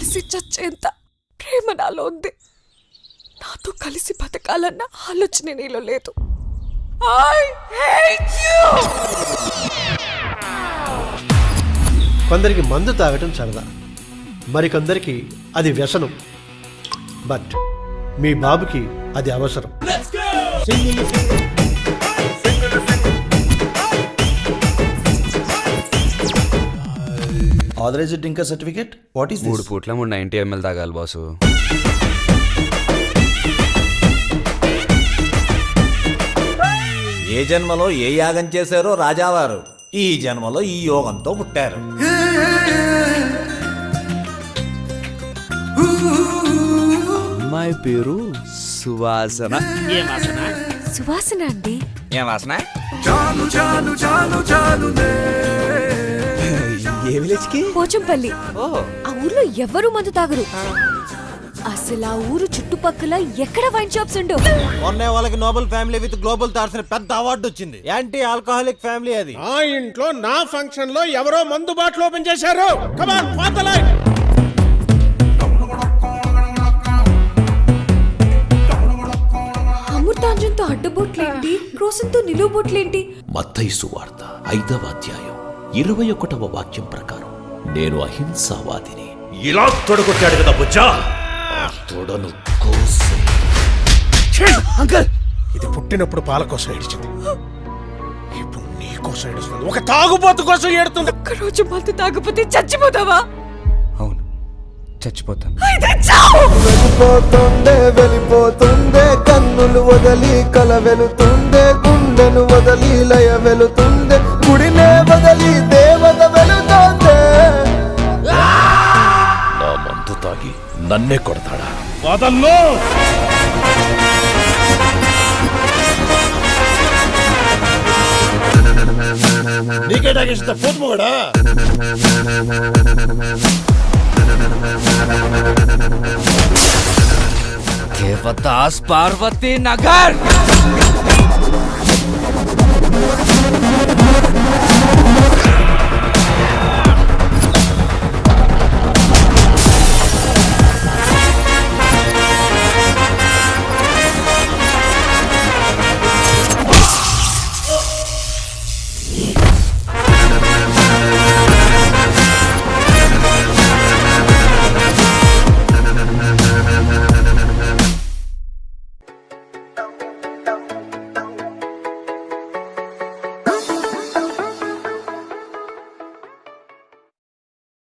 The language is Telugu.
కలిసి చచ్చేంత ప్రేమ నాలో ఉంది. నాతో కలిసి బతకాలన్న ఆలోచన నీలో లేదు. I hate you! కొందరికి మందు తాగటం సరదా. మరికొందరికి అది వ్యసనం. బట్ మీ బాబుకి అది అవసరం. Authorised drinker certificate? What is మూడు పూట్ల మూడు నైంటీ ఎంఎల్ తాగాలి బాసు. ఏ జన్మలో ఏ యాగం చేశారో రాజావారు ఈ జన్మలో ఈ యోగంతో పుట్టారు. అమ్మాయి పేరు సువాసన. సువాసన అండి. ఏం వాసన? ఏ విలేజ్కి పోచంపల్లి. ఆ ఊర్లో ఎవరు మందు తాగరు. అసలు ఆ ఊరు చుట్టుపక్కల ఎక్కడ వైన్ షాప్స్ ఉండవు? మొన్నే వాళ్ళకి noble family with global thoughts పెద్ద అవార్డు వచ్చింది. యాంటీ ఆల్కహాలిక్ ఫ్యామిలీ అది. ఆ ఇంట్లో నా ఫంక్షన్లో ఎవరో మందు బాటిల్ ఓపెన్ చేశారు. కమాన్ అమృతాంజన్తో అడ్డబొట్లేంటి? క్రోసంతో నిలువు బొట్లేంటి మత్తయి సువార్త ఐదవ అధ్యాయం. ఇరవై ఒకటవ వాక్యం ప్రకారం నేను అహింసావాదిని. ఇలా తొడగొట్టాడు కదా బుజ్జా? తొడను కోసి. అంకల్! ఇది పుట్టినప్పుడు పాల కోసం ఏడిచింది. ఇప్పుడు నీ కోసం ఏడుస్తుంది. ఒక తాగుబోతు కోసం ఏడుతుంది. ఒక్కరోజు మందు తాగకపోతే చచ్చిపోతావా? అవును. చచ్చిపోతాను. వెళ్ళిపోతుందే కన్నులు వదలి కల వెలుతుందే గుండెను వదలి లయ వెలుతుందే గుడినే వదలి దేవత వెలుతోందే నా మందు తాగి నన్నే కొడతాడా వదల్లో నీకే తాగేసిన పోతు మొగడా దేవదాస్ పార్వతీ నగర్ Let's go.